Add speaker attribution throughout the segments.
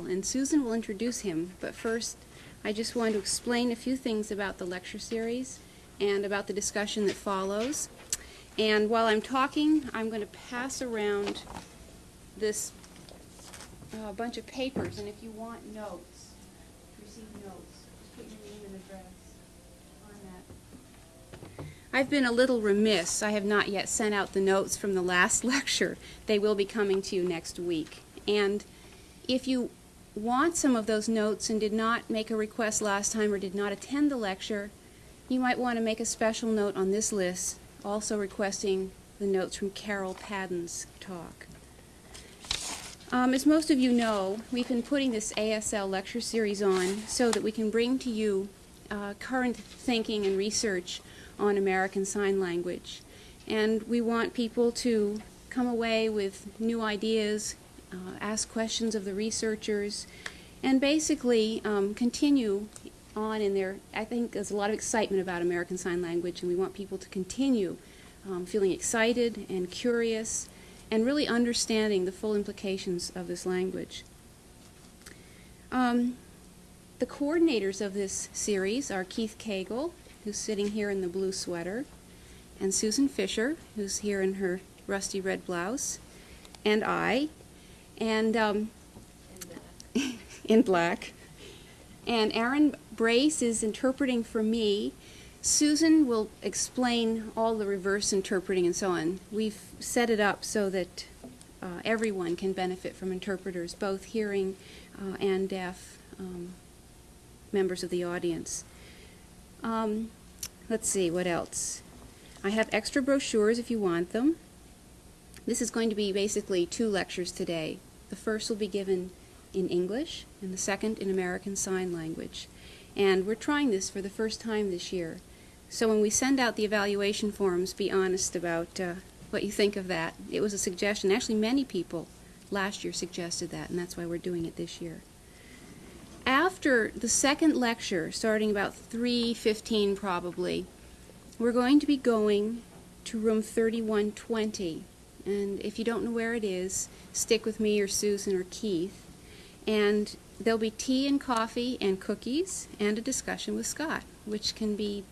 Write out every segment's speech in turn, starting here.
Speaker 1: and Susan will introduce him, but first I just want to explain a few things about the lecture series and about the discussion that follows. And while I'm talking, I'm going to pass around this uh, bunch of papers, and if you want notes, receive notes, just put your name and address on that. I've been a little remiss. I have not yet sent out the notes from the last lecture. They will be coming to you next week. And if you want some of those notes and did not make a request last time or did not attend the lecture, you might want to make a special note on this list, also requesting the notes from Carol Padden's talk. Um, as most of you know, we've been putting this ASL lecture series on so that we can bring to you uh, current thinking and research on American Sign Language. And we want people to come away with new ideas, uh, ask questions of the researchers, and basically um, continue on in there. I think there's a lot of excitement about American Sign Language, and we want people to continue um, feeling excited and curious and really understanding the full implications of this language. Um, the coordinators of this series are Keith Cagle, who's sitting here in the blue sweater, and Susan Fischer, who's here in her rusty red blouse, and I, and um, in black. And Aaron Brace is interpreting for me. Susan will explain all the reverse interpreting and so on. We've set it up so that uh, everyone can benefit from interpreters, both hearing uh, and deaf um, members of the audience. Um, let's see, what else? I have extra brochures if you want them. This is going to be basically two lectures today. The first will be given in English, and the second in American Sign Language. And we're trying this for the first time this year. So when we send out the evaluation forms, be honest about uh, what you think of that. It was a suggestion. Actually, many people last year suggested that, and that's why we're doing it this year. After the second lecture, starting about 3.15 probably, we're going to be going to room 3120. And if you don't know where it is, stick with me or Susan or Keith. And there'll be tea and coffee and cookies and a discussion with Scott, which can be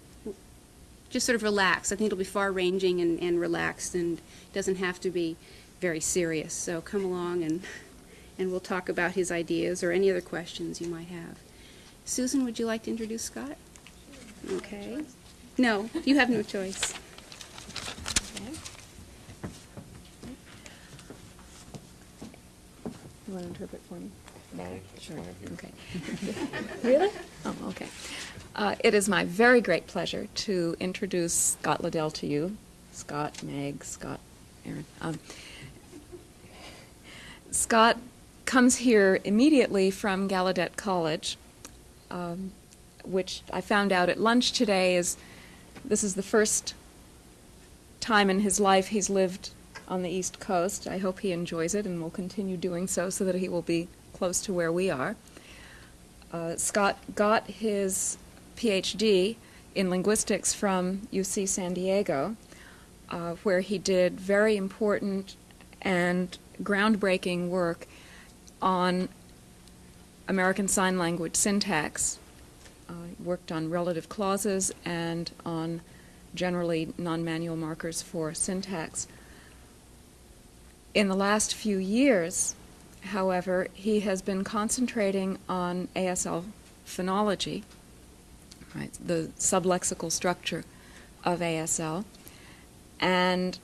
Speaker 1: just sort of relaxed. I think it'll be far ranging and, and relaxed and doesn't have to be very serious. So come along and, and we'll talk about his ideas or any other questions you might have. Susan, would you like to introduce Scott? Okay. No, you have no choice.
Speaker 2: You want to interpret for me? Sure. Okay. really? Oh, okay. Uh, it is my very great pleasure to introduce Scott Liddell to you. Scott, Meg, Scott, Aaron. Um, Scott comes here immediately from Gallaudet College, um, which I found out at lunch today is this is the first time in his life he's lived on the East Coast. I hope he enjoys it and will continue doing so so that he will be close to where we are. Uh, Scott got his PhD in linguistics from UC San Diego, uh, where he did very important and groundbreaking work on American Sign Language syntax. Uh, worked on relative clauses and on generally non-manual markers for syntax. In the last few years, however, he has been concentrating on ASL phonology, right, the sublexical structure of ASL, and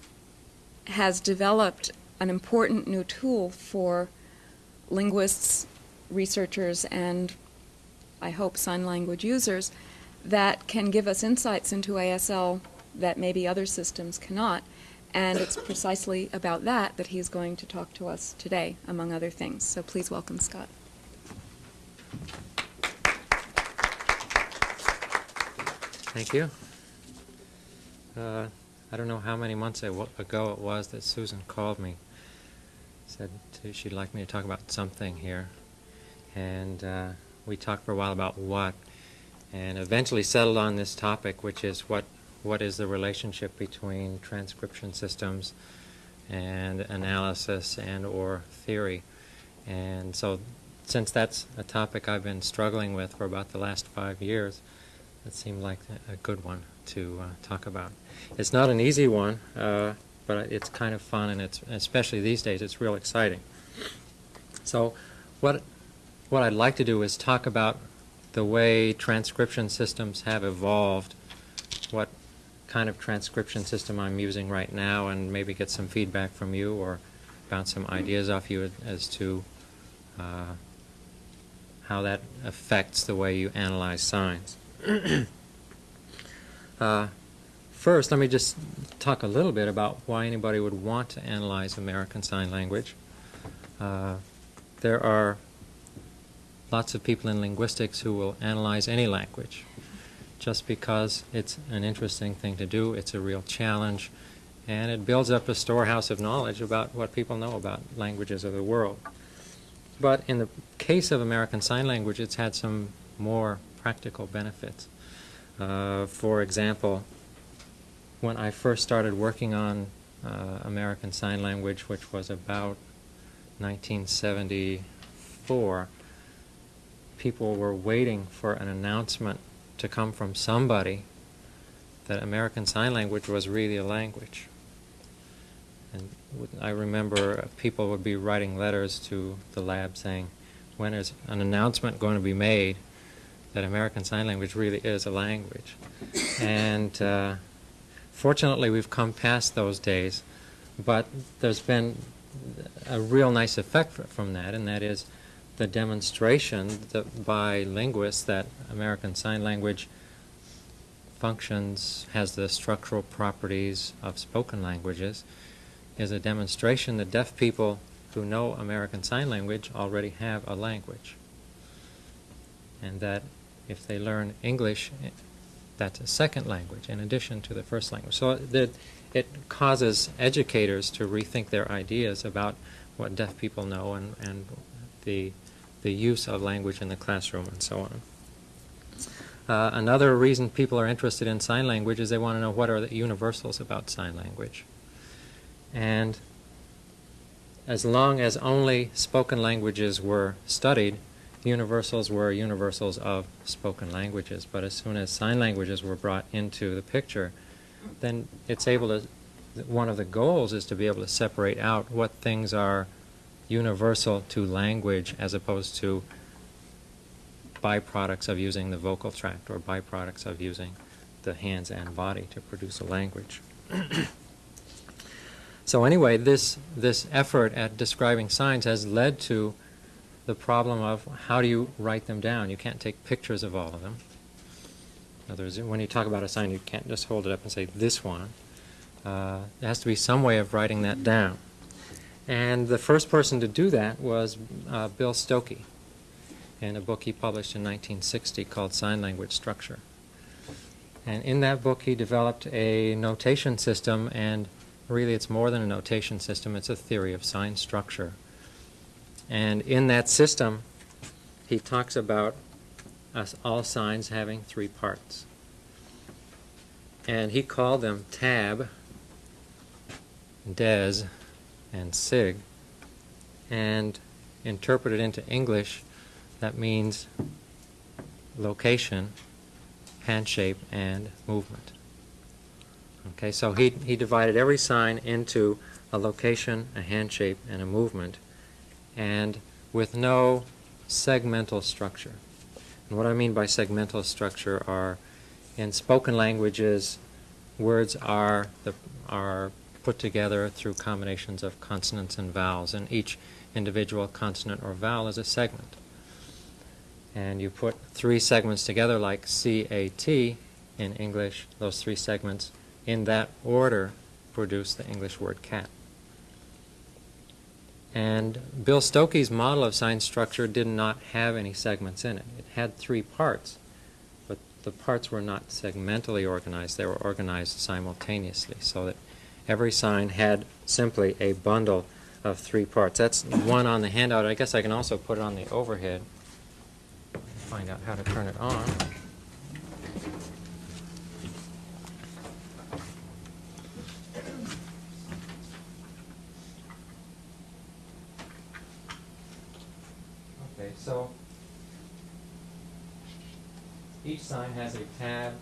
Speaker 2: has developed an important new tool for linguists, researchers, and I hope sign language users that can give us insights into ASL that maybe other systems cannot. And it's precisely about that that he's going to talk to us today, among other things. So please welcome Scott.
Speaker 3: Thank you. Uh, I don't know how many months ago it was that Susan called me. Said she'd like me to talk about something here. And uh, we talked for a while about what, and eventually settled on this topic, which is what, what is the relationship between transcription systems and analysis and or theory. And so since that's a topic I've been struggling with for about the last five years, it seemed like a- good one to uh, talk about. It's not an easy one, uh, but it's kind of fun, and it's especially these days, it's real exciting. So, what what I'd like to do is talk about the way transcription systems have evolved, what kind of transcription system I'm using right now, and maybe get some feedback from you or bounce some ideas off you as to uh, how that affects the way you analyze signs. uh, first, let me just talk a little bit about why anybody would want to analyze American Sign Language. Uh, there are lots of people in linguistics who will analyze any language just because it's an interesting thing to do, it's a real challenge, and it builds up a storehouse of knowledge about what people know about languages of the world. But in the case of American Sign Language, it's had some more practical benefits. Uh, for example, when I first started working on uh, American Sign Language, which was about 1974, people were waiting for an announcement to come from somebody that American Sign Language was really a language. And I remember people would be writing letters to the lab saying, when is an announcement going to be made that American Sign Language really is a language? and uh, fortunately, we've come past those days, but there's been a real nice effect from that, and that is the demonstration that by linguists that American Sign Language functions, has the structural properties of spoken languages, is a demonstration that deaf people who know American Sign Language already have a language. And that if they learn English, that's a second language in addition to the first language. So that it causes educators to rethink their ideas about what deaf people know and, and the, the use of language in the classroom and so on. Uh, another reason people are interested in sign language is they want to know what are the universals about sign language. And as long as only spoken languages were studied, universals were universals of spoken languages. But as soon as sign languages were brought into the picture, then it's able to, one of the goals is to be able to separate out what things are universal to language as opposed to byproducts of using the vocal tract or byproducts of using the hands and body to produce a language. so anyway, this this effort at describing signs has led to the problem of how do you write them down? You can't take pictures of all of them. In other words, when you talk about a sign, you can't just hold it up and say this one. Uh, there has to be some way of writing that down. And the first person to do that was uh, Bill Stokoe in a book he published in 1960 called Sign Language Structure. And in that book, he developed a notation system, and really it's more than a notation system, it's a theory of sign structure. And in that system, he talks about us all signs having three parts. And he called them tab, des, and sig. And interpreted into English, that means location, hand shape, and movement. Okay, so he, he divided every sign into a location, a hand shape, and a movement, and with no segmental structure. And what I mean by segmental structure are, in spoken languages, words are, the, are put together through combinations of consonants and vowels, and each individual consonant or vowel is a segment and you put three segments together like CAT in English, those three segments in that order produce the English word cat. And Bill Stokoe's model of sign structure did not have any segments in it. It had three parts, but the parts were not segmentally organized. They were organized simultaneously so that every sign had simply a bundle of three parts. That's one on the handout. I guess I can also put it on the overhead find out how to turn it on. Okay, so each sign has a tab,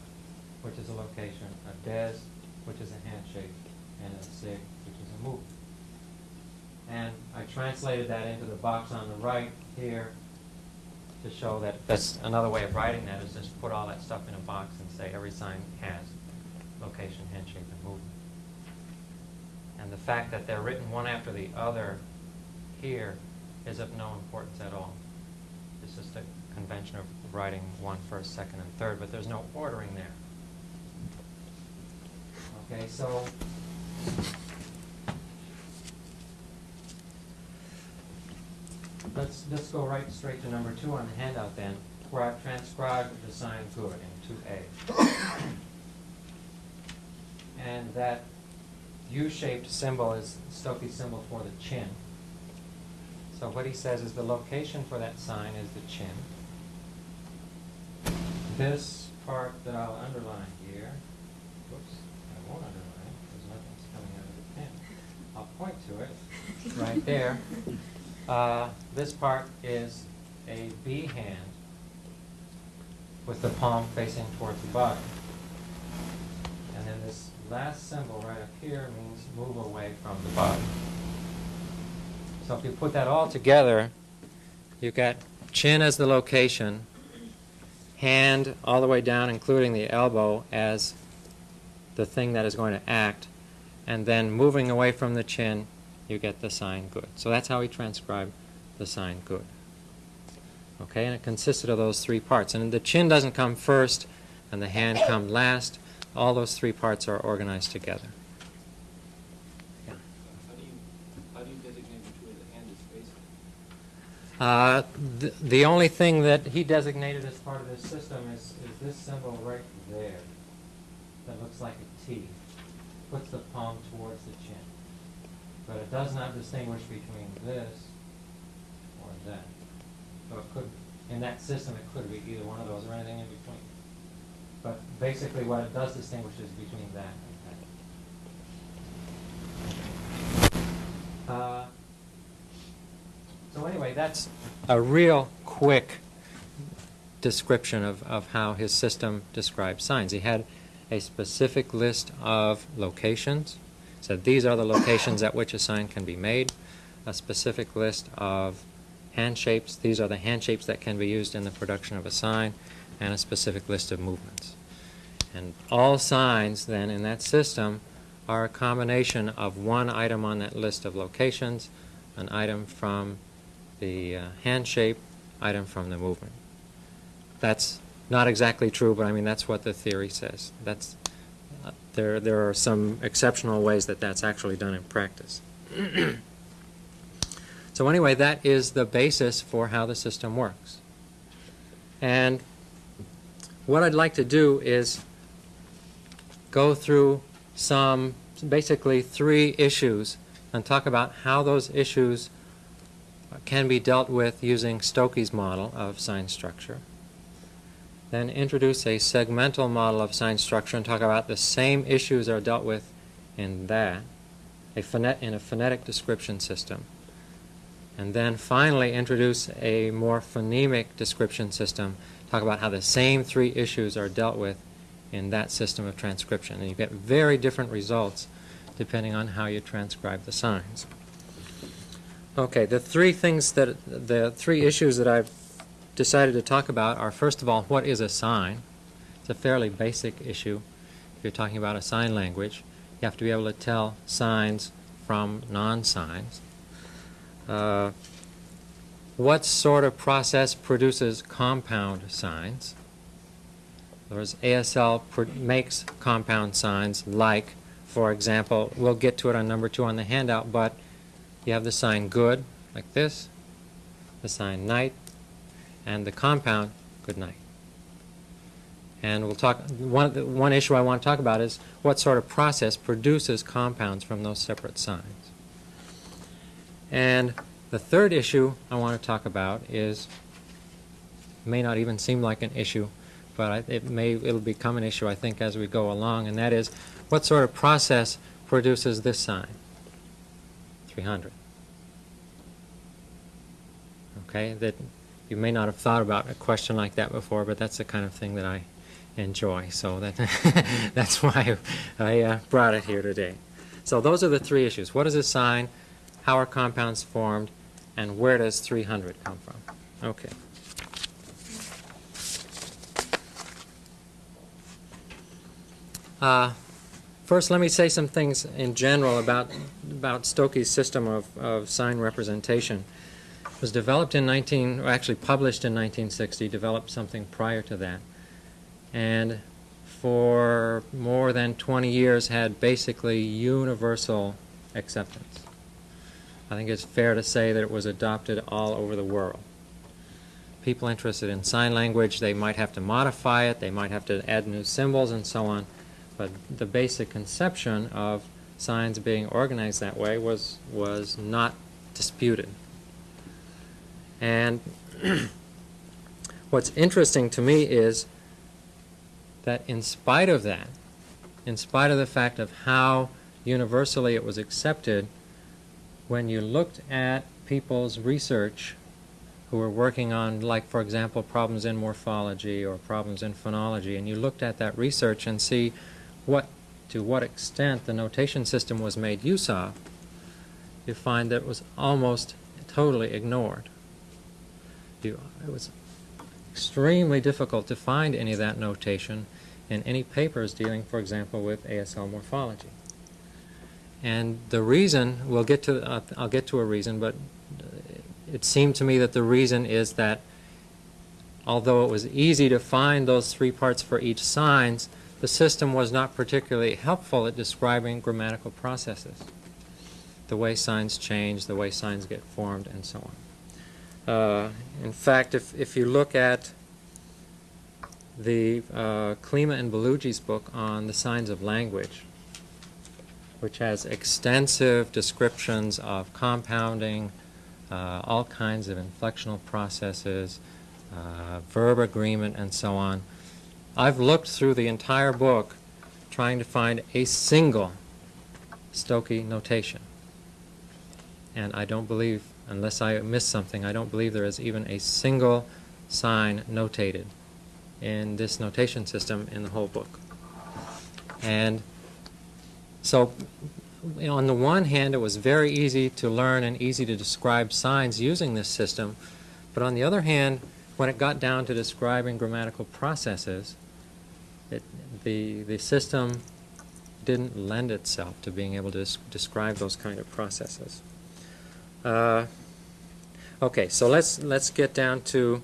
Speaker 3: which is a location, a des, which is a hand shape, and a sig, which is a movement. And I translated that into the box on the right here to show that, that's another way of writing that, is just put all that stuff in a box and say every sign has location, hand shape, and movement. And the fact that they're written one after the other here is of no importance at all. It's just a convention of writing one first, second, and third, but there's no ordering there. Okay, so let's, let's go right straight to number two on the handout then, where I've transcribed the sign good in two A. And that U-shaped symbol is Stokoe's symbol for the chin. So what he says is the location for that sign is the chin. This part that I'll underline here, whoops, I won't underline because nothing's coming out of the pen. I'll point to it, right there. Uh, this part is a B hand with the palm facing towards the body. And then this last symbol right up here means move away from the body. So if you put that all together, you've got chin as the location, hand all the way down, including the elbow, as the thing that is going to act, and then moving away from the chin, you get the sign good. So that's how we transcribe the sign good. Okay, and it consisted of those three parts. And the chin doesn't come first, and the hand come last. All those three parts are organized together. Yeah.
Speaker 4: How do you, how do you designate way the hand is facing?
Speaker 3: Uh, the, the only thing that he designated as part of this system is, is this symbol right there that looks like a T. Puts the palm towards the chin. But it does not distinguish between this or that. So it could, in that system, it could be either one of those or anything in between. But basically what it does distinguish is between that and that. Uh, so anyway, that's a real quick description of, of how his system describes signs. He had a specific list of locations, So these are the locations at which a sign can be made, a specific list of hand shapes, these are the hand shapes that can be used in the production of a sign, and a specific list of movements. And all signs then in that system are a combination of one item on that list of locations, an item from the uh, hand shape, item from the movement. That's not exactly true, but I mean that's what the theory says. That's uh, there. There are some exceptional ways that that's actually done in practice. so anyway, that is the basis for how the system works. And what I'd like to do is go through some, basically three issues and talk about how those issues can be dealt with using Stokoe's model of sign structure. Then introduce a segmental model of sign structure and talk about the same issues are dealt with in that, a phonet, in a phonetic description system. And then finally introduce a more phonemic description system, talk about how the same three issues are dealt with in that system of transcription. And you get very different results depending on how you transcribe the signs. Okay, the three things that, the three issues that I've decided to talk about are first of all, what is a sign? It's a fairly basic issue. If you're talking about a sign language, you have to be able to tell signs from non-signs. Uh, what sort of process produces compound signs? In other words, ASL makes compound signs like, for example, we'll get to it on number two on the handout, but you have the sign good, like this, the sign night, and the compound good night. And we'll talk, one, the- one issue I want to talk about is what sort of process produces compounds from those separate signs. And the third issue I want to talk about is, may not even seem like an issue, but I, it may, it'll become an issue, I think, as we go along, and that is, what sort of process produces this sign? 300. Okay, that you may not have thought about a question like that before, but that's the kind of thing that I enjoy. So that that's why I uh, brought it here today. So those are the three issues. What is a sign? How are compounds formed? And where does 300 come from? Okay. Uh, First, let me say some things in general about, about Stokoe's system of, of sign representation. Was developed in 19, or actually published in 1960, developed something prior to that. And for more than 20 years had basically universal acceptance. I think it's fair to say that it was adopted all over the world. People interested in sign language, they might have to modify it, they might have to add new symbols and so on, but the basic conception of signs being organized that way was, was not disputed. And what's interesting to me is that in spite of that, in spite of the fact of how universally it was accepted, when you looked at people's research who were working on, like, for example, problems in morphology or problems in phonology, and you looked at that research and see what, to what extent the notation system was made use of, you find that it was almost totally ignored. You, it was extremely difficult to find any of that notation in any papers dealing, for example, with ASL morphology. And the reason, we'll get to, uh, I'll get to a reason, but it seemed to me that the reason is that although it was easy to find those three parts for each signs, the system was not particularly helpful at describing grammatical processes, the way signs change, the way signs get formed, and so on. Uh, in fact, if, if you look at the uh, Klima and Bellugi's book on the signs of language, which has extensive descriptions of compounding, uh, all kinds of inflectional processes, uh, verb agreement, and so on. I've looked through the entire book trying to find a single Stokoe's notation. And I don't believe, unless I missed something, I don't believe there is even a single sign notated in this notation system in the whole book. And so, on the one hand, it was very easy to learn and easy to describe signs using this system, but on the other hand, when it got down to describing grammatical processes, it, the, the system didn't lend itself to being able to des describe those kind of processes. Uh, okay, so let's, let's get down to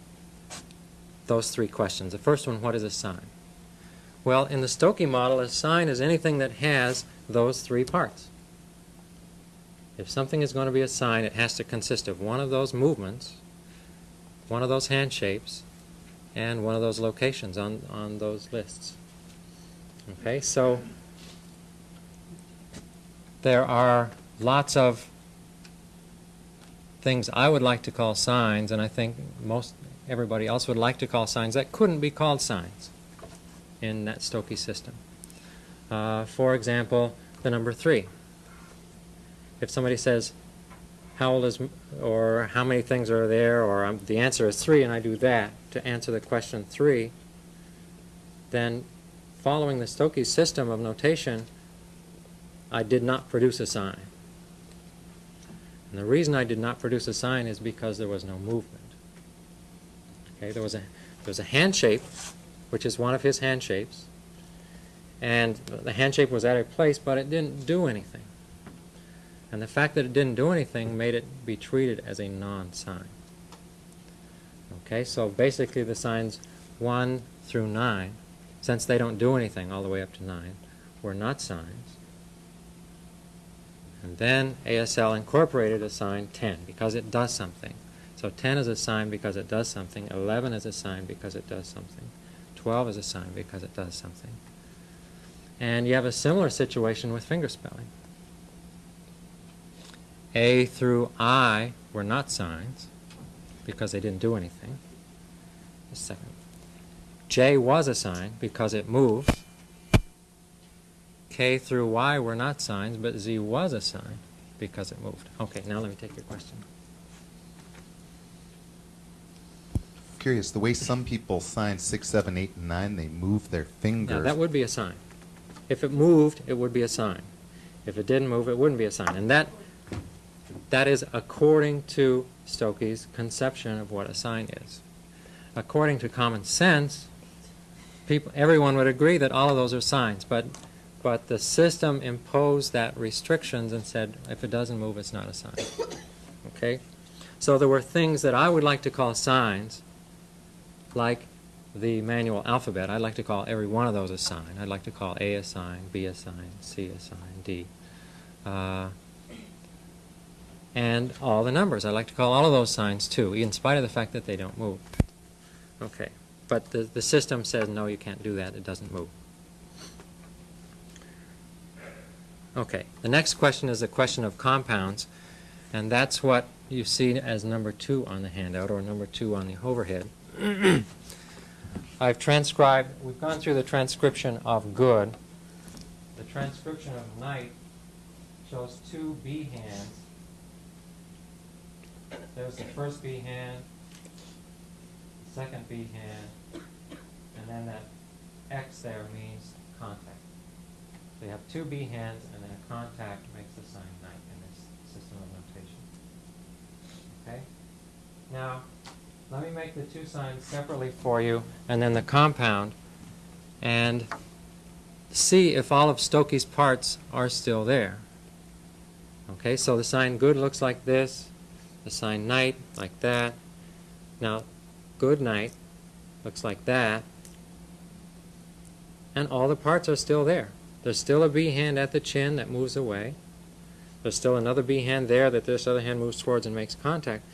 Speaker 3: those three questions. The first one, what is a sign? Well, in the Stokoe's model, a sign is anything that has those three parts. If something is going to be a sign, it has to consist of one of those movements, one of those hand shapes, and one of those locations on, on those lists. Okay, so there are lots of things I would like to call signs, and I think most everybody else would like to call signs that couldn't be called signs in that Stokoe's system. Uh, for example, the number three. If somebody says, how old is, or how many things are there, or um, the answer is three, and I do that to answer the question three, then following the Stokoe's system of notation, I did not produce a sign. And the reason I did not produce a sign is because there was no movement. Okay, there was a there was a hand shape, which is one of his hand shapes, and the hand shape was at a place, but it didn't do anything. And the fact that it didn't do anything made it be treated as a non-sign. Okay, so basically the signs 1 through 9, since they don't do anything all the way up to 9, were not signs. And then ASL incorporated a sign 10 because it does something. So 10 is a sign because it does something, 11 is a sign because it does something, 12 is a sign because it does something. And you have a similar situation with fingerspelling. A through I were not signs because they didn't do anything. A second. J was a sign because it moved. K through Y were not signs, but Z was a sign because it moved. Okay, now let me take your question.
Speaker 5: curious, the way some people sign six, seven, eight, and nine, they move their finger.
Speaker 3: Now, that would be a sign. If it moved, it would be a sign. If it didn't move, it wouldn't be a sign. And that, that is according to Stokoe's conception of what a sign is. According to common sense, people, everyone would agree that all of those are signs, but, but the system imposed that restrictions and said, if it doesn't move, it's not a sign. Okay? So there were things that I would like to call signs, like the manual alphabet. I'd like to call every one of those a sign. I'd like to call A a sign, B a sign, C a sign, D. Uh, and all the numbers. I'd like to call all of those signs too, in spite of the fact that they don't move. Okay. But the, the system says, no, you can't do that. It doesn't move. Okay. The next question is a question of compounds. And that's what you see as number two on the handout, or number two on the overhead. I've transcribed, we've gone through the transcription of good. The transcription of night shows two B hands. There's the first B hand, the second B hand, and then that X there means contact. So you have two B hands, and then a contact makes the sign night in this system of notation. Okay? Now, let me make the two signs separately for you, and then the compound, and see if all of Stokoe's parts are still there. Okay, so the sign good looks like this, the sign night like that. Now, good night looks like that, and all the parts are still there. There's still a B hand at the chin that moves away. There's still another B hand there that this other hand moves towards and makes contact.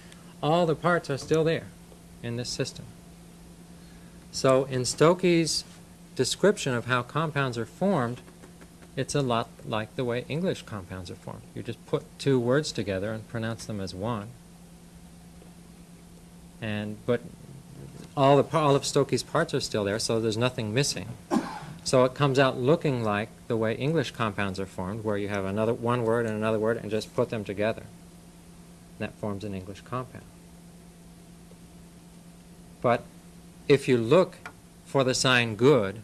Speaker 3: All the parts are still there in this system. So in Stokoe's description of how compounds are formed, it's a lot like the way English compounds are formed. You just put two words together and pronounce them as one. And but all the all of Stokoe's parts are still there, so there's nothing missing. So it comes out looking like the way English compounds are formed, where you have another one word and another word and just put them together. That forms an English compound. But if you look for the sign good,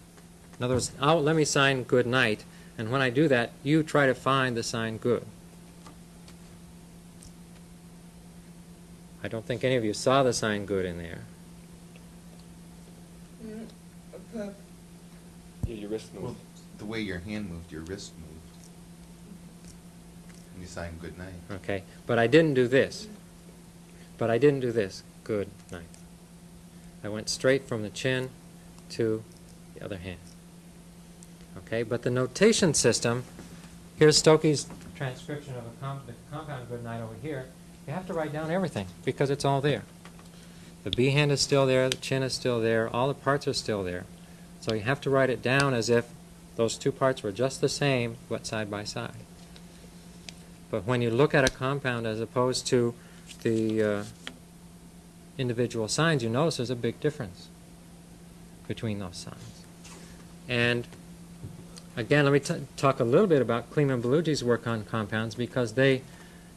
Speaker 3: in other words, oh, let me sign good night, and when I do that, you try to find the sign good. I don't think any of you saw the sign good in there.
Speaker 4: Mm, yeah, your wrist
Speaker 5: Well,
Speaker 4: moved.
Speaker 5: The way your hand moved, your wrist moved. And you sign good night.
Speaker 3: Okay, but I didn't do this. But I didn't do this. Good night. I went straight from the chin to the other hand. Okay, but the notation system, here's Stokoe's transcription of a com- the compound good night over here. You have to write down everything because it's all there. The B hand is still there, the chin is still there, all the parts are still there. So you have to write it down as if those two parts were just the same, but side by side. But when you look at a compound as opposed to the uh, individual signs, you notice there's a big difference between those signs. And again, let me talk a little bit about Kleeman Bellugi's work on compounds because they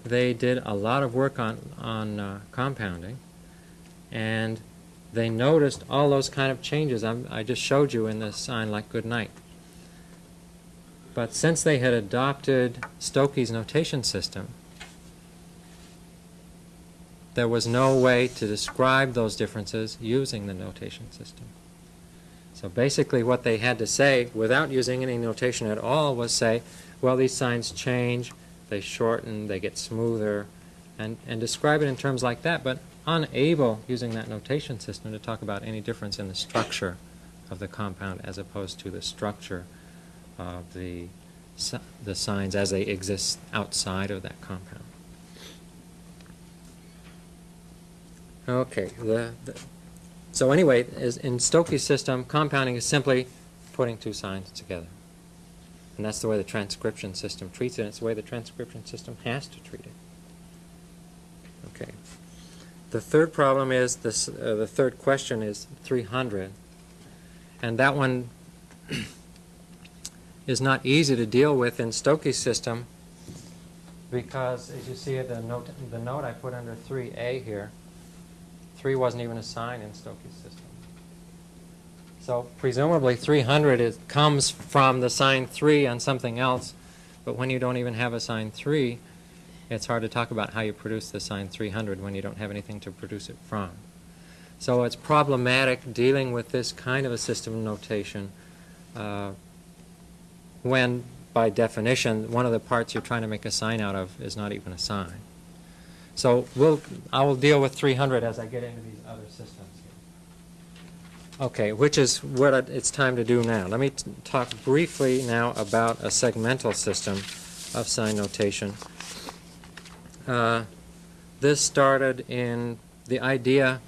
Speaker 3: they did a lot of work on on uh, compounding, and they noticed all those kind of changes I'm, I just showed you in the sign like good night. But since they had adopted Stokoe's notation system, there was no way to describe those differences using the notation system. So basically what they had to say, without using any notation at all, was say, well, these signs change, they shorten, they get smoother, and, and describe it in terms like that, but unable, using that notation system, to talk about any difference in the structure of the compound as opposed to the structure of the, the signs as they exist outside of that compound. Okay, the, the, so anyway, in Stokoe's system, compounding is simply putting two signs together. And that's the way the transcription system treats it, it's the way the transcription system has to treat it. Okay. The third problem is this, uh, the third question is 300. And that one is not easy to deal with in Stokoe's system because, as you see, the note, the note I put under 3A here, 3 wasn't even a sign in Stokoe's system. So presumably 300 is, comes from the sign 3 on something else, but when you don't even have a sign 3, it's hard to talk about how you produce the sign 300 when you don't have anything to produce it from. So it's problematic dealing with this kind of a system notation uh, when, by definition, one of the parts you're trying to make a sign out of is not even a sign. So we'll, I will deal with 300 as I get into these other systems. here. Okay, which is what it's time to do now. Let me talk briefly now about a segmental system of sign notation. Uh, This started in, the idea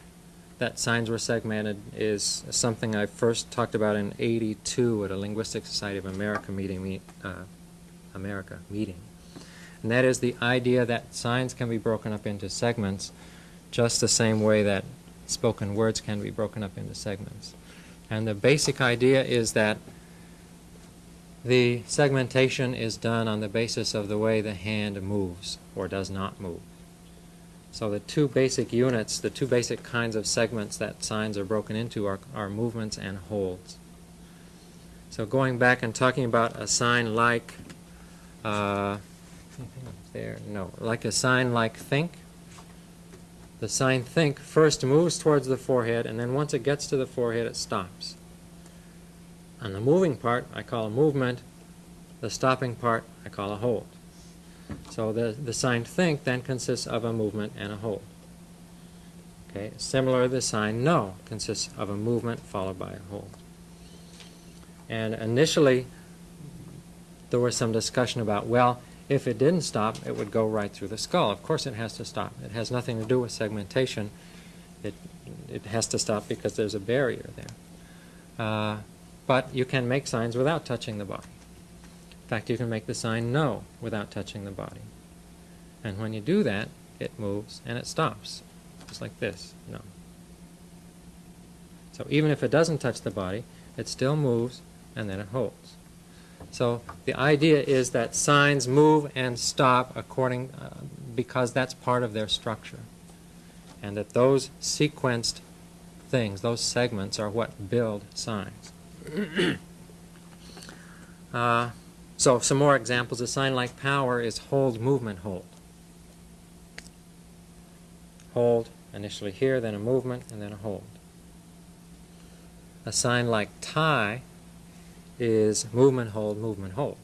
Speaker 3: that signs were segmented is something I first talked about in 82 at a Linguistic Society of America meeting, me- uh, America meeting. And that is the idea that signs can be broken up into segments just the same way that spoken words can be broken up into segments. And the basic idea is that the segmentation is done on the basis of the way the hand moves or does not move. So the two basic units, the two basic kinds of segments that signs are broken into are, are movements and holds. So going back and talking about a sign like, uh, there, no, like a sign like think. The sign think first moves towards the forehead, and then once it gets to the forehead, it stops. And the moving part I call a movement, the stopping part I call a hold. So the, the sign think then consists of a movement and a hold. Okay, similar, the sign no consists of a movement followed by a hold. And initially, there was some discussion about, well, if it didn't stop, it would go right through the skull. Of course it has to stop. It has nothing to do with segmentation. It, it has to stop because there's a barrier there. Uh, but you can make signs without touching the body. In fact, you can make the sign no without touching the body. And when you do that, it moves and it stops, just like this, no. So even if it doesn't touch the body, it still moves and then it holds. So the idea is that signs move and stop according, uh, because that's part of their structure. And that those sequenced things, those segments, are what build signs. uh, so some more examples. A sign like power is hold, movement, hold. Hold, initially here, then a movement, and then a hold. A sign like tie is movement, hold, movement, hold.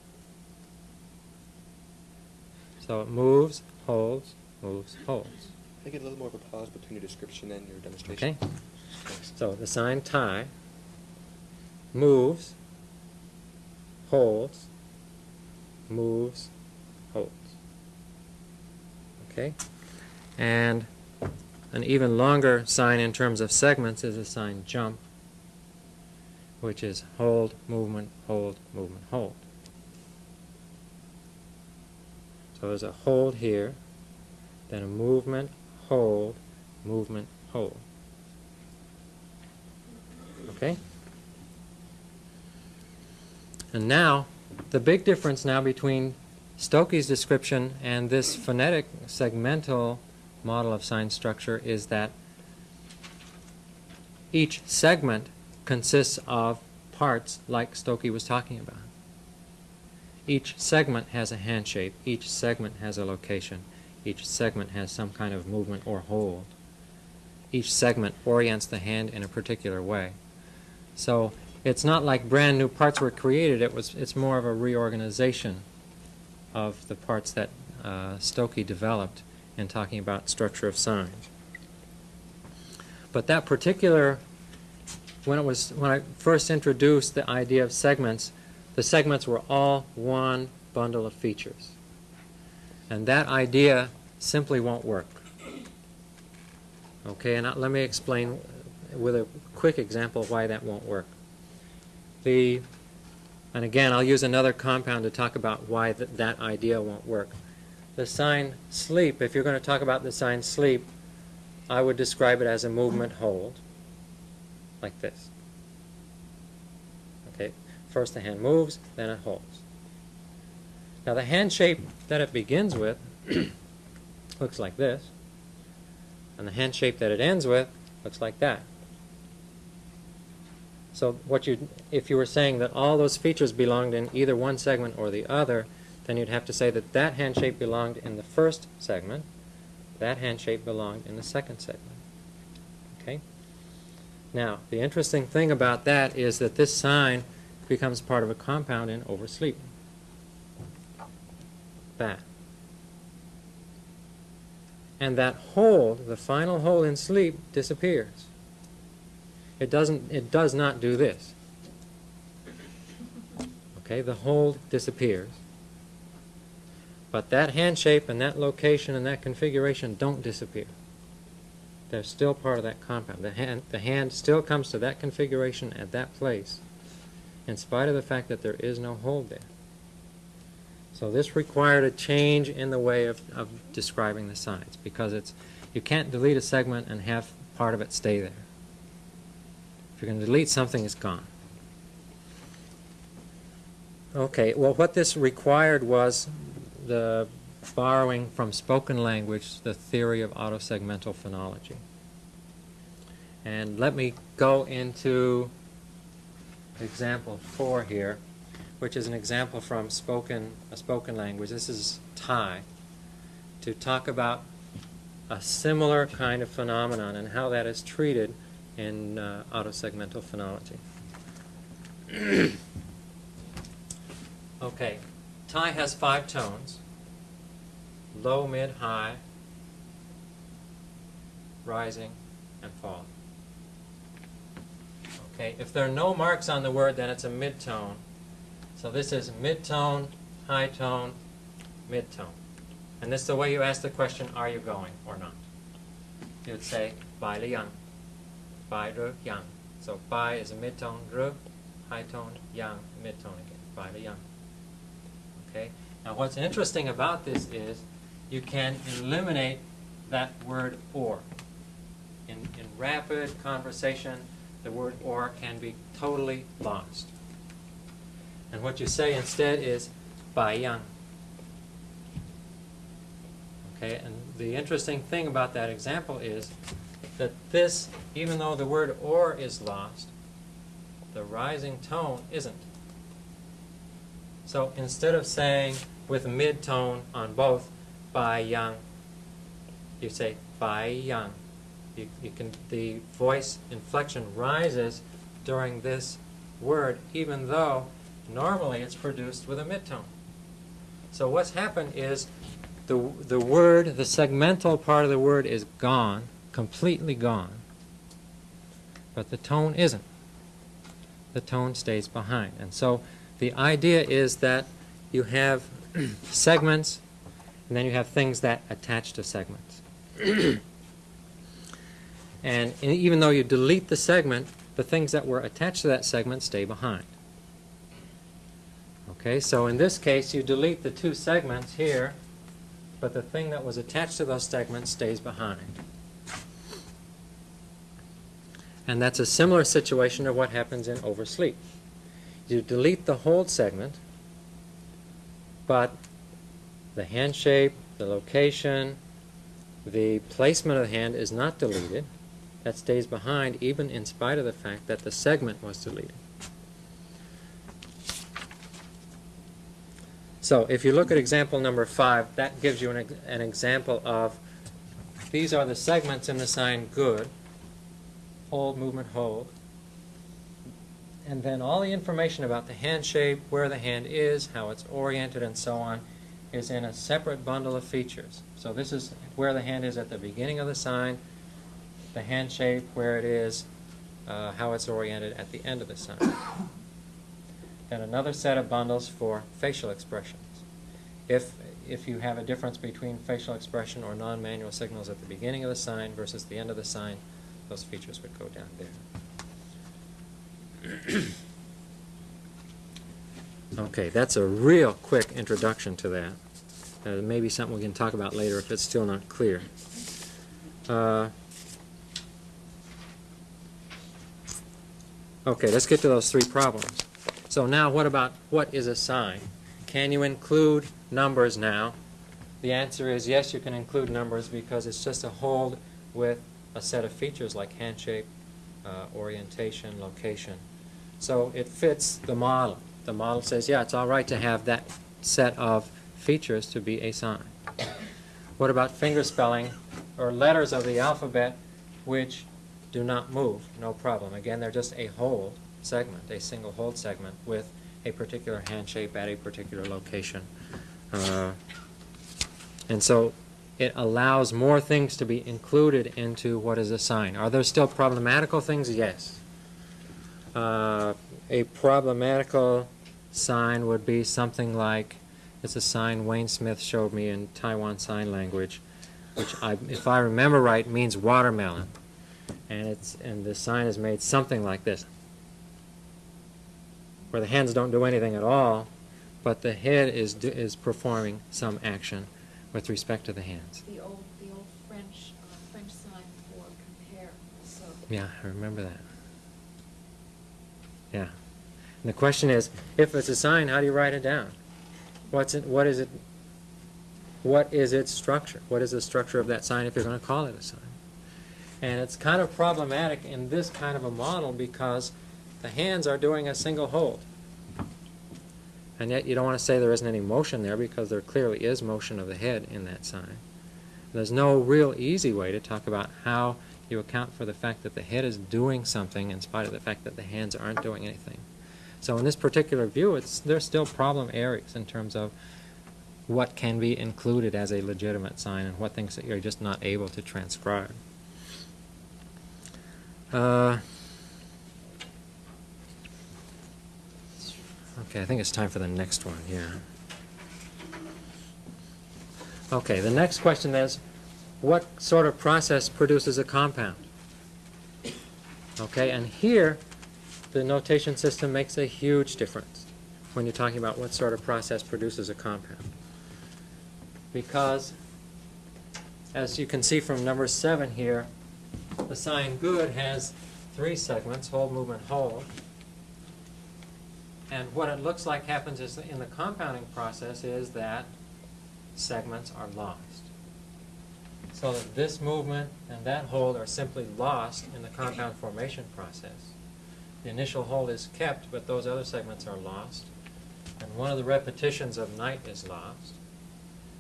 Speaker 3: So it moves, holds, moves, holds.
Speaker 6: I get a little more of a pause between your description and your demonstration?
Speaker 3: Okay?
Speaker 6: Thanks.
Speaker 3: So the sign tie moves, holds, moves, holds. Okay? And an even longer sign in terms of segments is a sign jump, which is hold, movement, hold, movement, hold. So there's a hold here, then a movement, hold, movement, hold. Okay? And now, the big difference now between Stokoe's description and this phonetic segmental model of sign structure is that each segment consists of parts like Stokoe was talking about. Each segment has a hand shape, each segment has a location, each segment has some kind of movement or hold. Each segment orients the hand in a particular way. So it's not like brand new parts were created, it was, it's more of a reorganization of the parts that uh, Stokoe developed in talking about structure of signs. But that particular, when it was, when I first introduced the idea of segments, the segments were all one bundle of features. And that idea simply won't work. Okay, and let me explain with a quick example why that won't work. The, and again, I'll use another compound to talk about why th that idea won't work. The sign sleep, if you're going to talk about the sign sleep, I would describe it as a movement hold, like this. Okay, first the hand moves, then it holds. Now the hand shape that it begins with looks like this, and the hand shape that it ends with Looks like that. So what you, if you were saying that all those features belonged in either one segment or the other, then you'd have to say that that hand shape belonged in the first segment, that hand shape belonged in the second segment. Okay? Now, the interesting thing about that is that this sign becomes part of a compound in oversleep. That. And that hold, the final hold in sleep, disappears. It doesn't, it does not do this. Okay, the hold disappears. But that hand shape and that location and that configuration don't disappear. They're still part of that compound. The hand, the hand still comes to that configuration at that place, in spite of the fact that there is no hold there. So this required a change in the way of, of describing the signs, because it's, you can't delete a segment and have part of it stay there. If you're going to delete something, it's gone. Okay, well, what this required was the borrowing from spoken language the theory of autosegmental phonology. And let me go into example four here, which is an example from spoken a spoken language. This is Thai, to talk about a similar kind of phenomenon and how that is treated in uh, autosegmental phonology. okay, Thai has five tones low, mid, high, rising, and fall. Okay, if there are no marks on the word, then it's a mid-tone. So this is mid-tone, high tone, mid-tone. And this is the way you ask the question, are you going or not? You would say, bai li bai yang. So bai is a mid-tone, ru, high tone, yang, mid-tone again, bai li yang. Okay? Now what's interesting about this is you can eliminate that word or. In, in rapid conversation, the word or can be totally lost. And what you say instead is bai yang. Okay, and the interesting thing about that example is that this, even though the word or is lost, the rising tone isn't. So instead of saying with mid-tone on both, bai yang, you say bai yang. You, you can, the voice inflection rises during this word, even though normally it's produced with a mid-tone. So what's happened is the, the word, the segmental part of the word is gone, completely gone, but the tone isn't. The tone stays behind. And so the idea is that you have segments, and then you have things that attach to segments. and even though you delete the segment, the things that were attached to that segment stay behind. Okay, so in this case, you delete the two segments here, but the thing that was attached to those segments stays behind. And that's a similar situation to what happens in oversleep. You delete the hold segment, but the hand shape, the location, the placement of the hand is not deleted. That stays behind even in spite of the fact that the segment was deleted. So if you look at example number five, that gives you an, an example of these are the segments in the sign good, hold, movement, hold. And then all the information about the hand shape, where the hand is, how it's oriented, and so on, is in a separate bundle of features. So this is where the hand is at the beginning of the sign, the hand shape, where it is, uh, how it's oriented at the end of the sign. Then another set of bundles for facial expressions. If, if you have a difference between facial expression or non-manual signals at the beginning of the sign versus the end of the sign, those features would go down there. Okay, that's a real quick introduction to that. Uh, maybe something we can talk about later if it's still not clear. Uh, okay, let's get to those three problems. So now what about what is a sign? Can you include numbers now? The answer is yes, you can include numbers because it's just a hold with a set of features like hand shape, uh, orientation, location. So it fits the model. The model says, yeah, it's all right to have that set of features to be a sign. What about finger spelling or letters of the alphabet which do not move? No problem. Again, they're just a whole segment, a single hold segment with a particular hand shape at a particular location. Uh, and so it allows more things to be included into what is a sign. Are there still problematical things? Yes. Uh, a problematical sign would be something like, it's a sign Wayne Smith showed me in Taiwan Sign Language, which I, if I remember right, means watermelon. And it's, and the sign is made something like this, where the hands don't do anything at all, but the head is, is performing some action with respect to the hands.
Speaker 7: The old, the old French, uh, French sign for compare, so.
Speaker 3: Yeah, I remember that. Yeah. And the question is, if it's a sign, how do you write it down? What's it, what is it, what is its structure? What is the structure of that sign if you're going to call it a sign? And it's kind of problematic in this kind of a model because the hands are doing a single hold. And yet you don't want to say there isn't any motion there because there clearly is motion of the head in that sign. There's no real easy way to talk about how you account for the fact that the head is doing something in spite of the fact that the hands aren't doing anything. So in this particular view, it's, there's still problem areas in terms of what can be included as a legitimate sign and what things that you're just not able to transcribe. Uh, okay, I think it's time for the next one, yeah. Okay, the next question is, what sort of process produces a compound? Okay, and here, the notation system makes a huge difference when you're talking about what sort of process produces a compound. Because, as you can see from number seven here, the sign good has three segments, hold, movement, hold. And what it looks like happens is in the compounding process is that segments are lost. So that this movement and that hold are simply lost in the compound formation process. The initial hold is kept, but those other segments are lost. And one of the repetitions of night is lost.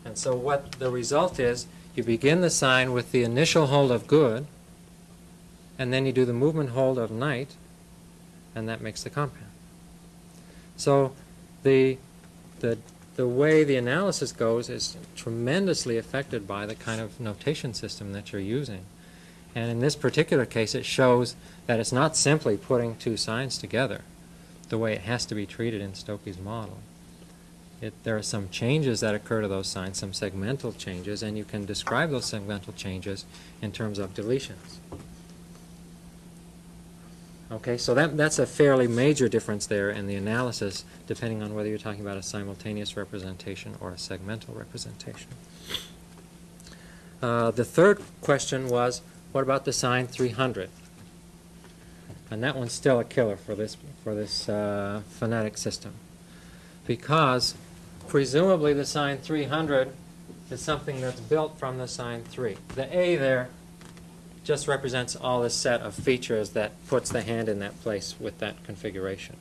Speaker 3: And so what the result is, you begin the sign with the initial hold of good, and then you do the movement hold of night, and that makes the compound. So the, the, the way the analysis goes is tremendously affected by the kind of notation system that you're using. And in this particular case, it shows that it's not simply putting two signs together the way it has to be treated in Stokoe's model. It, there are some changes that occur to those signs, some segmental changes, and you can describe those segmental changes in terms of deletions. Okay, so that, that's a fairly major difference there in the analysis, depending on whether you're talking about a simultaneous representation or a segmental representation. Uh, the third question was, what about the sign 300? And that one's still a killer for this, for this uh, phonetic system. Because presumably the sign 300 is something that's built from the sign 3. The A there just represents all this set of features that puts the hand in that place with that configuration.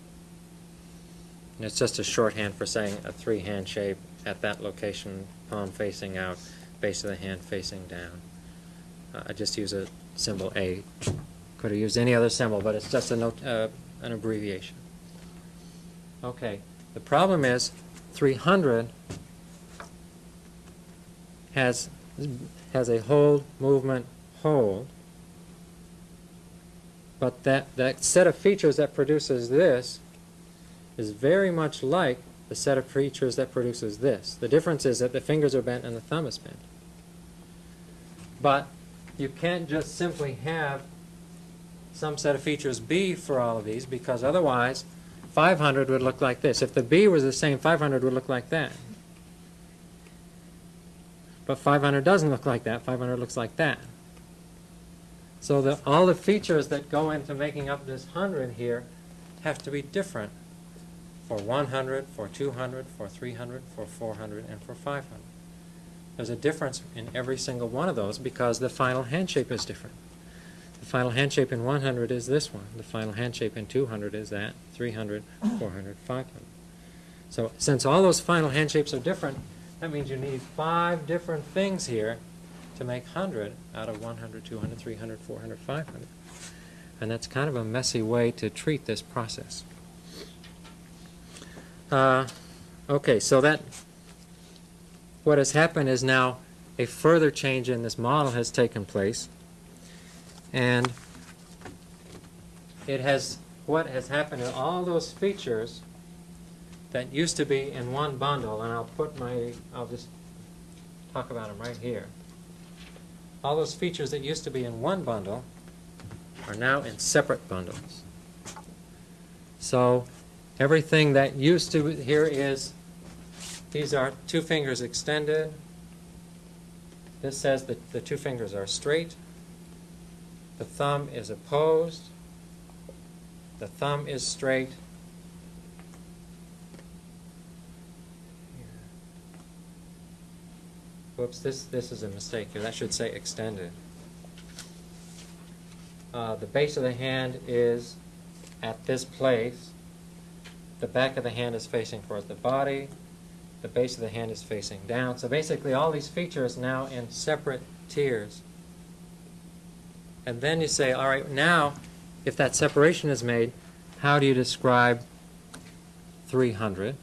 Speaker 3: And it's just a shorthand for saying a three hand shape at that location, palm facing out, base of the hand facing down. Uh, I just use a symbol A. Could have used any other symbol, but it's just a note, uh, an abbreviation. Okay, the problem is 300 has, has a hold, movement, hold, but that, that set of features that produces this is very much like the set of features that produces this. The difference is that the fingers are bent and the thumb is bent. But you can't just simply have some set of features B for all of these because otherwise 500 would look like this. If the B was the same, 500 would look like that. But 500 doesn't look like that. 500 looks like that. So the, all the features that go into making up this 100 here have to be different for 100, for 200, for 300, for 400, and for 500. There's a difference in every single one of those because the final hand shape is different. The final hand shape in 100 is this one. The final hand shape in 200 is that, 300, 400, 500. So since all those final hand shapes are different, that means you need five different things here to make 100 out of 100, 200, 300, 400, 500. And that's kind of a messy way to treat this process. Uh, okay, so that what has happened is now a further change in this model has taken place. And it has, what has happened is all those features that used to be in one bundle, and I'll put my, I'll just talk about them right here. All those features that used to be in one bundle are now in separate bundles. So everything that used to, here is, these are two fingers extended. This says that the two fingers are straight. The thumb is opposed. The thumb is straight. Whoops, this, this is a mistake here. That should say extended. Uh, the base of the hand is at this place. The back of the hand is facing towards the body. The base of the hand is facing down. So basically all these features now in separate tiers. And then you say, all right, now, if that separation is made, how do you describe 300?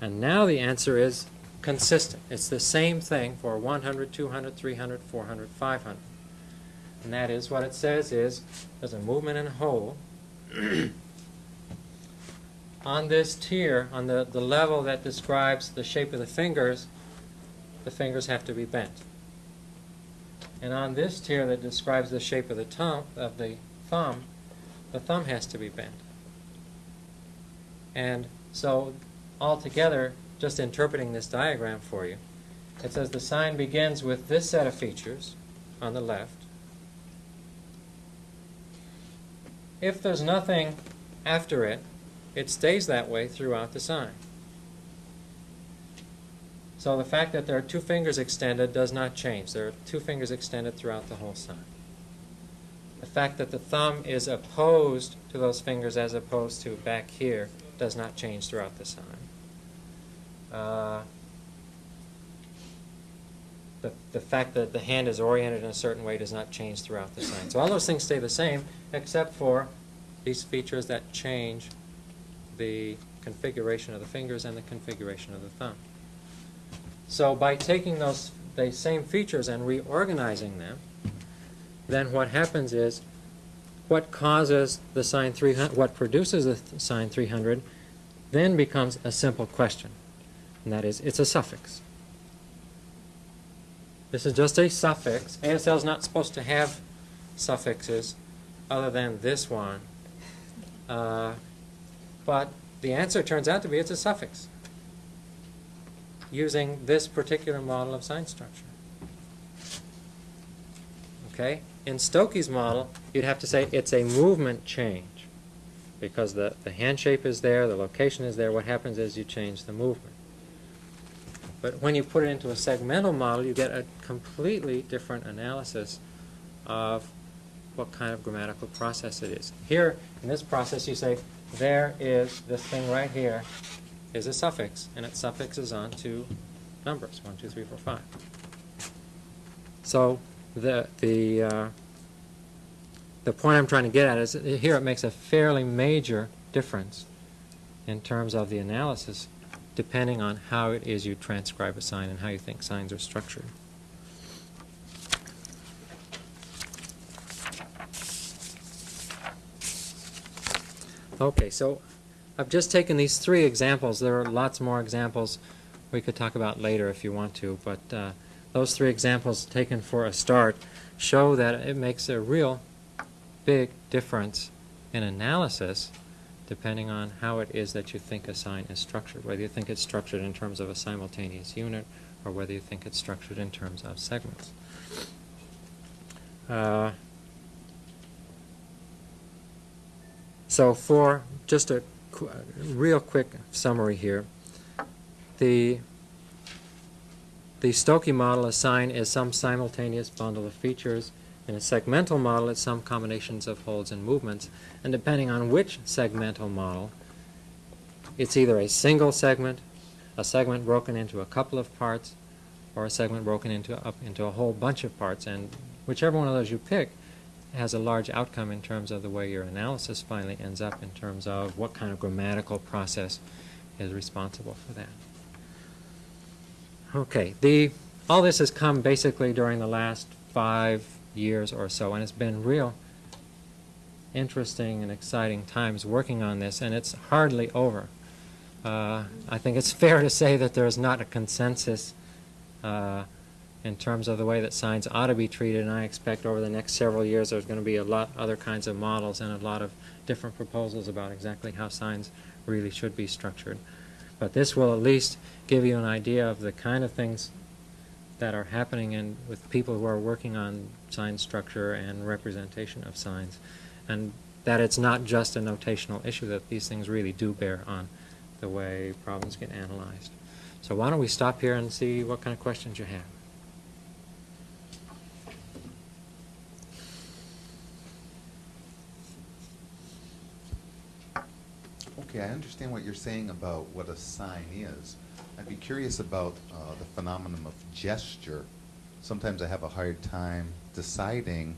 Speaker 3: And now the answer is consistent. It's the same thing for 100, 200, 300, 400, 500. And that is, what it says is, there's a movement in a hole. on this tier, on the, the level that describes the shape of the fingers, the fingers have to be bent. And on this tier that describes the shape of the thumb, of the thumb, the thumb has to be bent. And so altogether, just interpreting this diagram for you, it says the sign begins with this set of features on the left. If there's nothing after it, it stays that way throughout the sign. So the fact that there are two fingers extended does not change. There are two fingers extended throughout the whole sign. The fact that the thumb is opposed to those fingers as opposed to back here does not change throughout the sign. Uh, the, the fact that the hand is oriented in a certain way does not change throughout the sign. So all those things stay the same except for these features that change the configuration of the fingers and the configuration of the thumb. So by taking those the same features and reorganizing them, then what happens is what causes the sign 300, what produces the th sign 300, then becomes a simple question. And that is, it's a suffix. This is just a suffix. ASL is not supposed to have suffixes other than this one. Uh, but the answer turns out to be it's a suffix using this particular model of sign structure. Okay? In Stokoe's model, you'd have to say it's a movement change because the, the hand shape is there, the location is there. What happens is you change the movement. But when you put it into a segmental model, you get a completely different analysis of what kind of grammatical process it is. Here, in this process, you say, there is this thing right here is a suffix, and it suffixes on to numbers, 1, 2, 3, 4, 5. So the, the, uh, the point I'm trying to get at is here it makes a fairly major difference in terms of the analysis depending on how it is you transcribe a sign and how you think signs are structured. Okay, so I've just taken these three examples. There are lots more examples we could talk about later if you want to, but uh, those three examples taken for a start show that it makes a real big difference in analysis depending on how it is that you think a sign is structured, whether you think it's structured in terms of a simultaneous unit or whether you think it's structured in terms of segments. Uh, so for just a qu real quick summary here, the the Stokoe's model, a sign is some simultaneous bundle of features In a segmental model, it's some combinations of holds and movements, and depending on which segmental model, it's either a single segment, a segment broken into a couple of parts, or a segment broken into up into a whole bunch of parts, and whichever one of those you pick has a large outcome in terms of the way your analysis finally ends up in terms of what kind of grammatical process is responsible for that. Okay, the all this has come basically during the last five years or so, and it's been real interesting and exciting times working on this, and it's hardly over. Uh, I think it's fair to say that there is not a consensus uh, in terms of the way that signs ought to be treated, and I expect over the next several years there's going to be a lot other kinds of models and a lot of different proposals about exactly how signs really should be structured. But this will at least give you an idea of the kind of things that are happening and with people who are working on sign structure and representation of signs, and that it's not just a notational issue, that these things really do bear on the way problems get analyzed. So why don't we stop here and see what kind of questions you have?
Speaker 5: Okay, I understand what you're saying about what a sign is. I'd be curious about uh, the phenomenon of gesture. Sometimes I have a hard time deciding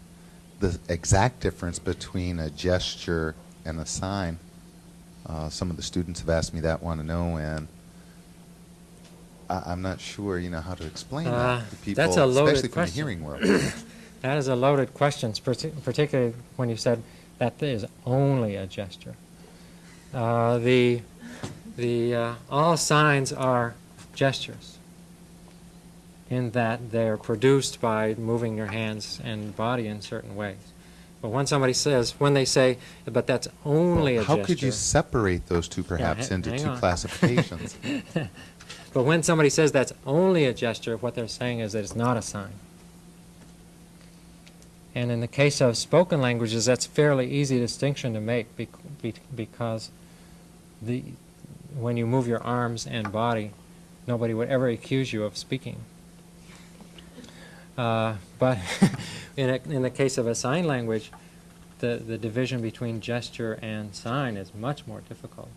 Speaker 5: the exact difference between a gesture and a sign. Uh, some of the students have asked me that, want to know, and I, I'm not sure, you know, how to explain
Speaker 3: Uh,
Speaker 5: that to people,
Speaker 3: that's a loaded
Speaker 5: especially from the hearing world.
Speaker 3: That is a loaded question, particularly when you said that is only a gesture. Uh, the the uh, all signs are gestures in that they're produced by moving your hands and body in certain ways. But when somebody says, when they say, but that's only a gesture.
Speaker 5: How
Speaker 3: gesture.
Speaker 5: could you separate those two perhaps
Speaker 3: ha-
Speaker 5: into two
Speaker 3: on.
Speaker 5: classifications?
Speaker 3: but when somebody says that's only a gesture, what they're saying is that it's not a sign. And in the case of spoken languages, that's a fairly easy distinction to make bec- be- because the, when you move your arms and body, nobody would ever accuse you of speaking. Uh, but in, a, in the case of a sign language, the, the division between gesture and sign is much more difficult.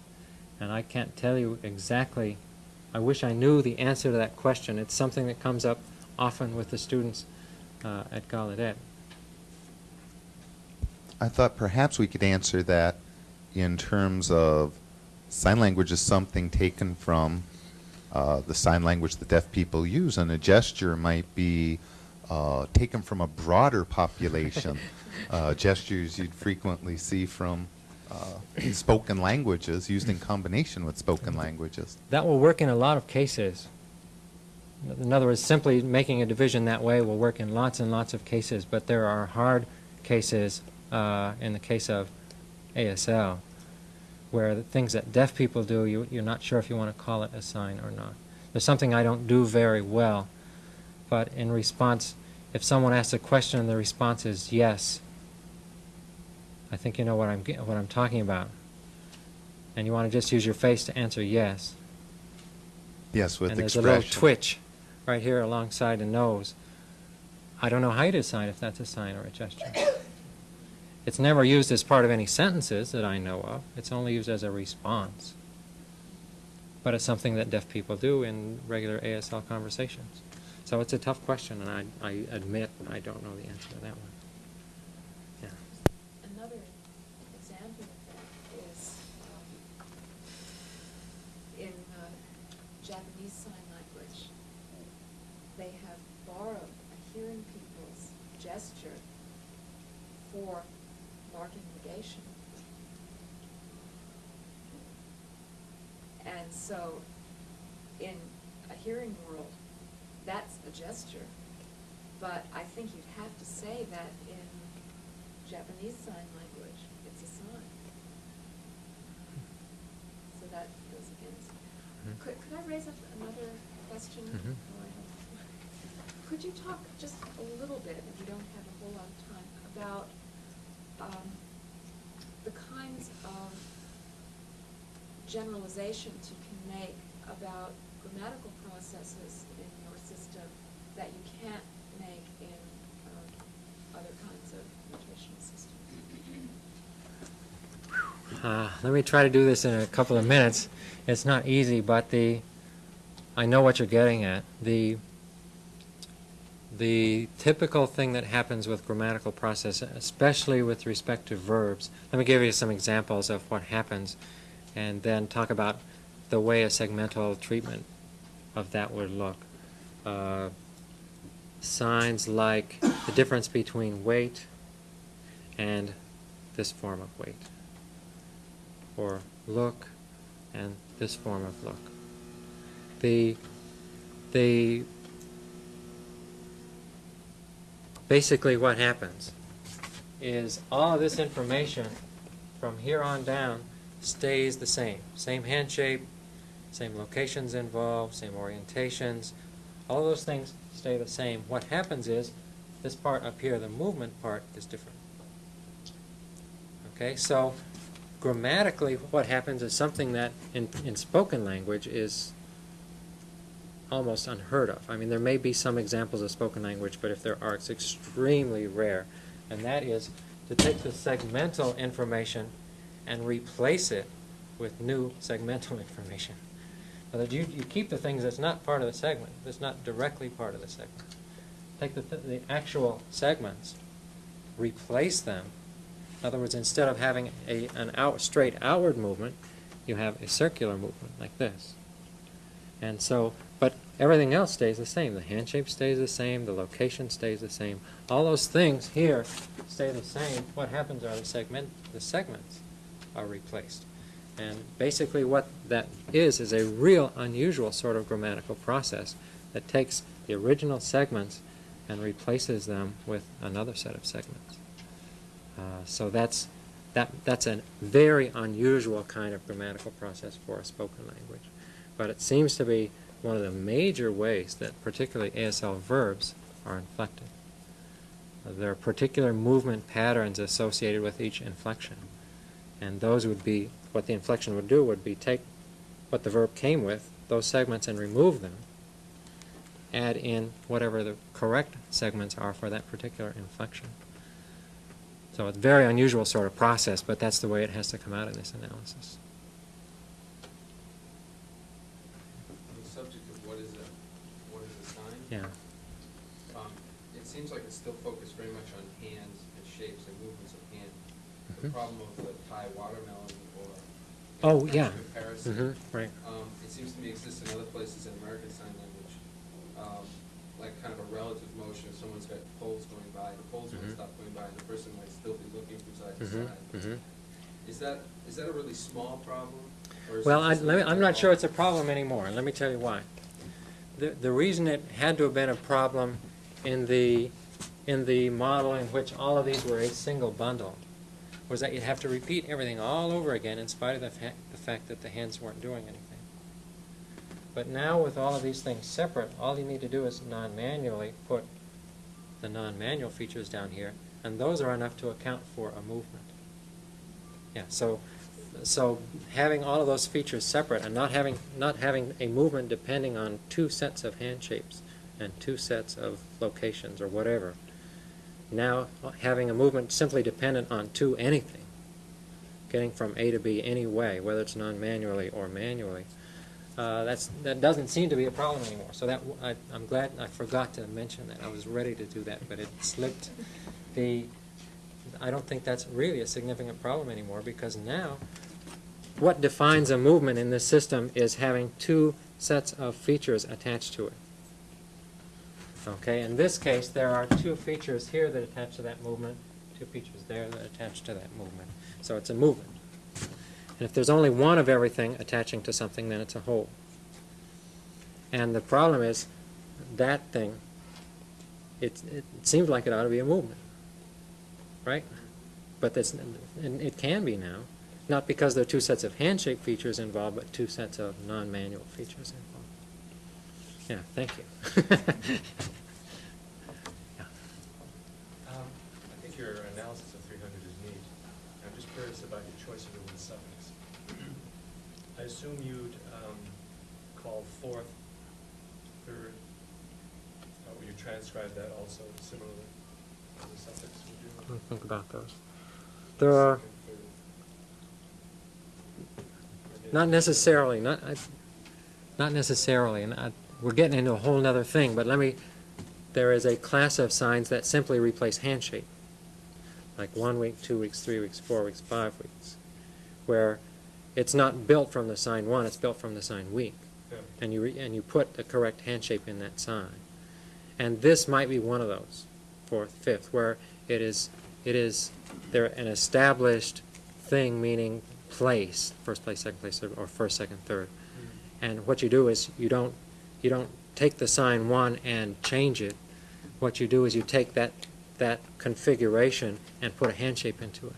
Speaker 3: And I can't tell you exactly, I wish I knew the answer to that question. It's something that comes up often with the students uh, at Gallaudet.
Speaker 5: I thought perhaps we could answer that in terms of sign language is something taken from uh, the sign language that deaf people use, and a gesture might be uh, taken from a broader population. uh, gestures you'd frequently see from uh, spoken languages used in combination with spoken languages.
Speaker 3: That will work in a lot of cases. In other words, simply making a division that way will work in lots and lots of cases, but there are hard cases uh, in the case of ASL where the things that deaf people do, you, you're not sure if you want to call it a sign or not. There's something I don't do very well, but in response, if someone asks a question and the response is yes, I think you know what I'm, what I'm talking about. And you want to just use your face to answer yes
Speaker 5: Yes, with
Speaker 3: and there's a little twitch right here alongside the nose. I don't know how you decide if that's a sign or a gesture. It's never used as part of any sentences that I know of. It's only used as a response. But it's something that deaf people do in regular ASL conversations. So it's a tough question, and I, I admit I don't know the answer to that one. Yeah.
Speaker 7: Another example of that is um, in uh, Japanese Sign Language, they have borrowed a hearing people's gesture for marking negation. And so, in a hearing gesture, but I think you'd have to say that in Japanese Sign Language, it's a sign. So that goes against.
Speaker 3: Mhm.
Speaker 7: Could, could I raise up another question? I don't- Could you talk just a little bit, if you don't have a whole lot of time, about um, the kinds of generalizations you can make about grammatical processes in your system that you can't make in um, other kinds of notational systems.
Speaker 3: Uh, let me try to do this in a couple of minutes. It's not easy, but the, I know what you're getting at. The, the typical thing that happens with grammatical process, especially with respect to verbs, let me give you some examples of what happens, and then talk about the way a segmental treatment of that would look. Uh, signs like the difference between wait and this form of wait or look and this form of look. The, the, basically what happens is all of this information from here on down stays the same. Same hand shape, same locations involved, same orientations, all those things stay the same. What happens is this part up here, the movement part, is different. Okay, so grammatically, what happens is something that in, in spoken language is almost unheard of. I mean, there may be some examples of spoken language, but if there are, it's extremely rare. And that is to take the segmental information and replace it with new segmental information. Words, you, you keep the things that's not part of the segment, that's not directly part of the segment. Take the, th- the actual segments, replace them in other words, instead of having a, an out, straight outward movement, you have a circular movement like this. And so, but everything else stays the same. The hand shape stays the same, the location stays the same. All those things here stay the same. What happens are the segment, the segments are replaced. And basically what that is, is a real unusual sort of grammatical process that takes the original segments and replaces them with another set of segments. Uh, so that's that that's a very unusual kind of grammatical process for a spoken language, but it seems to be one of the major ways that particularly ASL verbs are inflected. There are particular movement patterns associated with each inflection, and those would be what the inflection would do would be take what the verb came with, those segments, and remove them. Add in whatever the correct segments are for that particular inflection. So it's a very unusual sort of process, but that's the way it has to come out in this analysis.
Speaker 4: The subject of what is a, what is a sign?
Speaker 3: Yeah.
Speaker 4: Um, it seems like it's still focused very much on hands and shapes and movements of hand. The
Speaker 3: Mhm.
Speaker 4: problem of the or.
Speaker 3: Oh, yeah.
Speaker 4: Comparison.
Speaker 3: Mm-hmm, right.
Speaker 4: Um, it seems to me exists in other places in American Sign Language, um, like kind of a relative motion, if someone's got poles going by, the poles won't
Speaker 3: Mhm.
Speaker 4: stop going by, and the person might still be looking from side to
Speaker 3: Mhm,
Speaker 4: side.
Speaker 3: mhm.
Speaker 4: Is that, is that a really small problem? or is it
Speaker 3: Well, I, me, I'm not sure it's a
Speaker 4: problem?
Speaker 3: problem anymore, let me tell you why. The, the reason it had to have been a problem in the, in the model in which all of these were a single bundle was that you'd have to repeat everything all over again in spite of the, fa- the fact that the hands weren't doing anything. But now with all of these things separate, all you need to do is non-manually put the non-manual features down here, and those are enough to account for a movement. Yeah, so, so having all of those features separate and not having, not having a movement depending on two sets of hand shapes and two sets of locations or whatever. Now having a movement simply dependent on two anything, getting from A to B any way, whether it's non-manually or manually, uh, that's, that doesn't seem to be a problem anymore. So that, I, I'm glad, I forgot to mention that. I was ready to do that, but it slipped. The, I don't think that's really a significant problem anymore because now what defines a movement in this system is having two sets of features attached to it. Okay, in this case, there are two features here that attach to that movement, two features there that attach to that movement. So it's a movement. And if there's only one of everything attaching to something, then it's a whole. And the problem is that thing, it, it seems like it ought to be a movement, right? But that's, and it can be now, not because there are two sets of hand shape features involved, but two sets of non-manual features involved. Yeah, thank you. Yeah.
Speaker 8: Um, I think your analysis of 300 is neat. I'm just curious about your choice of the word suffix. I assume you'd um, call fourth, third, uh, would you transcribe that also similarly? the suffix would
Speaker 3: Let me
Speaker 8: do.
Speaker 3: think about those. There are,
Speaker 8: Second, third.
Speaker 3: Not necessarily, not, I- not necessarily, and I, we're getting into a whole other thing, but let me, there is a class of signs that simply replace hand shape. Like one week, two weeks, three weeks, four weeks, five weeks, where it's not built from the sign one, it's built from the sign week.
Speaker 8: Yeah.
Speaker 3: and you, re- and you put the correct hand shape in that sign. And this might be one of those, fourth, fifth, where it is, it is, they're an established thing, meaning place, first place, second place, or first, second, third. Mm. And what you do is, you don't, you don't take the sign one and change it. What you do is you take that, that configuration and put a hand shape into it.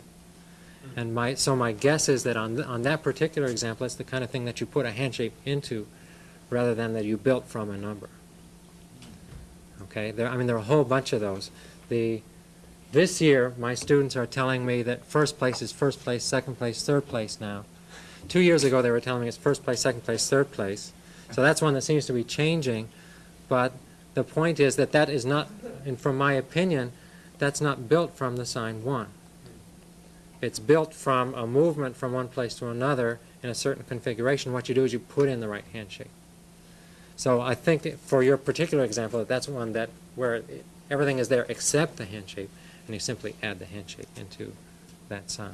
Speaker 3: Mm-hmm. And my, so my guess is that on, th- on that particular example, it's the kind of thing that you put a hand shape into rather than that you built from a number. Okay, there, I mean, there are a whole bunch of those. The, this year, my students are telling me that first place is first place, second place, third place now. Two years ago, they were telling me it's first place, second place, third place. So that's one that seems to be changing, but the point is that that is not, and from my opinion, that's not built from the sign one. It's built from a movement from one place to another in a certain configuration. What you do is you put in the right hand shape. So I think that for your particular example, that that's one that where everything is there except the hand shape, and you simply add the hand shape into that sign.